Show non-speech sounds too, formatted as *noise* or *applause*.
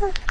Huh. *laughs*